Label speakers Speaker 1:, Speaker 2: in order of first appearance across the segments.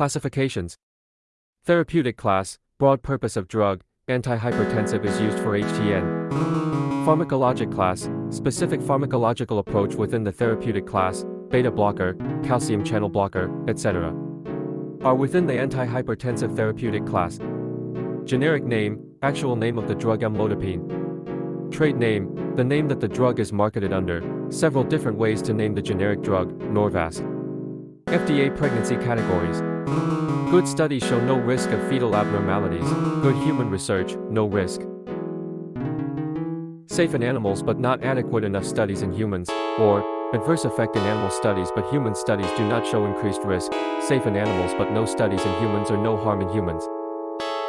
Speaker 1: Classifications Therapeutic class, broad purpose of drug, antihypertensive is used for HTN. Pharmacologic class, specific pharmacological approach within the therapeutic class, beta blocker, calcium channel blocker, etc. Are within the antihypertensive therapeutic class. Generic name, actual name of the drug amlodipine. Trade name, the name that the drug is marketed under, several different ways to name the generic drug, Norvasc. FDA pregnancy categories. Good studies show no risk of fetal abnormalities. Good human research, no risk. Safe in animals but not adequate enough studies in humans, or adverse effect in animal studies but human studies do not show increased risk, safe in animals but no studies in humans or no harm in humans.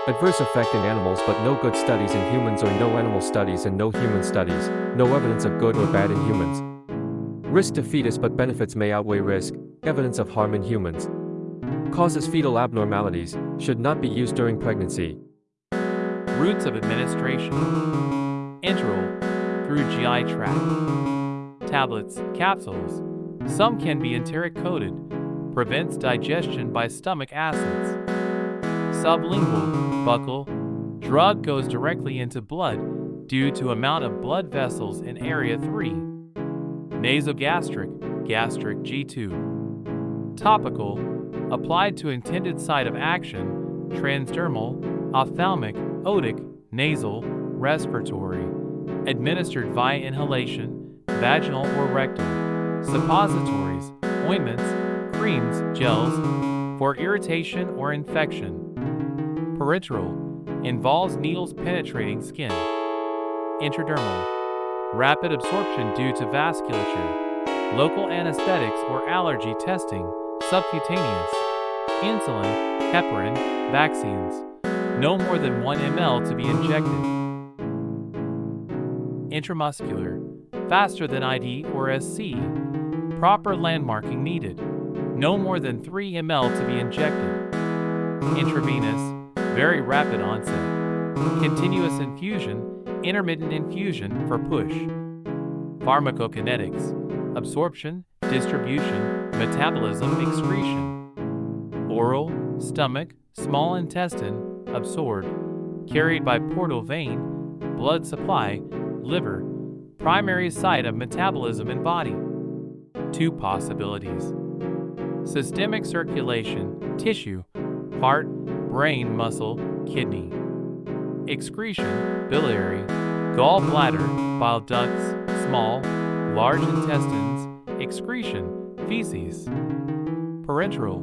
Speaker 1: Adverse effect in animals but no good studies in humans or no animal studies and no human studies, no evidence of good or bad in humans. Risk to fetus but benefits may outweigh risk, evidence of harm in humans. Causes fetal abnormalities, should not be used during pregnancy.
Speaker 2: Routes of administration. Enteral, through GI tract. Tablets, capsules. Some can be enteric coated. Prevents digestion by stomach acids. Sublingual, buccal. Drug goes directly into blood due to amount of blood vessels in area 3. Nasogastric, gastric G2. Topical, applied to intended site of action, transdermal, ophthalmic, otic, nasal, respiratory, administered via inhalation, vaginal or rectal, suppositories, ointments, creams, gels, for irritation or infection. Parenteral, involves needles penetrating skin. Intradermal, rapid absorption due to vasculature, local anesthetics or allergy testing, subcutaneous, insulin, heparin, vaccines. No more than 1 ml to be injected. Intramuscular, faster than ID or SC. Proper landmarking needed. No more than 3 ml to be injected. Intravenous, very rapid onset. Continuous infusion, intermittent infusion for push. Pharmacokinetics, absorption, distribution, metabolism, excretion. Oral, stomach, small intestine, absorbed, carried by portal vein, blood supply, liver, primary site of metabolism in body. Two possibilities. Systemic circulation, tissue, heart, brain, muscle, kidney. Excretion, biliary, gallbladder, bile ducts, small, large intestines, excretion, feces. Parenteral,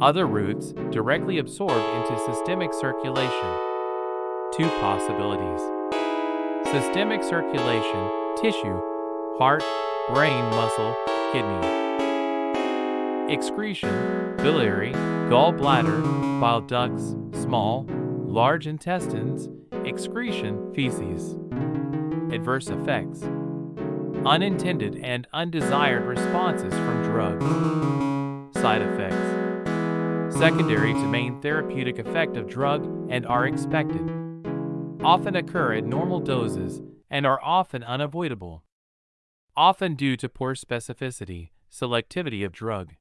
Speaker 2: other routes directly absorbed into systemic circulation. Two possibilities. Systemic circulation, tissue, heart, brain, muscle, kidney. Excretion, biliary, gallbladder, bile ducts, small, large intestines, excretion, feces. Adverse effects. Unintended and undesired responses from drugs. Side effects. Secondary to main therapeutic effect of drug and are expected. Often occur at normal doses and are often unavoidable. Often due to poor specificity, selectivity of drug.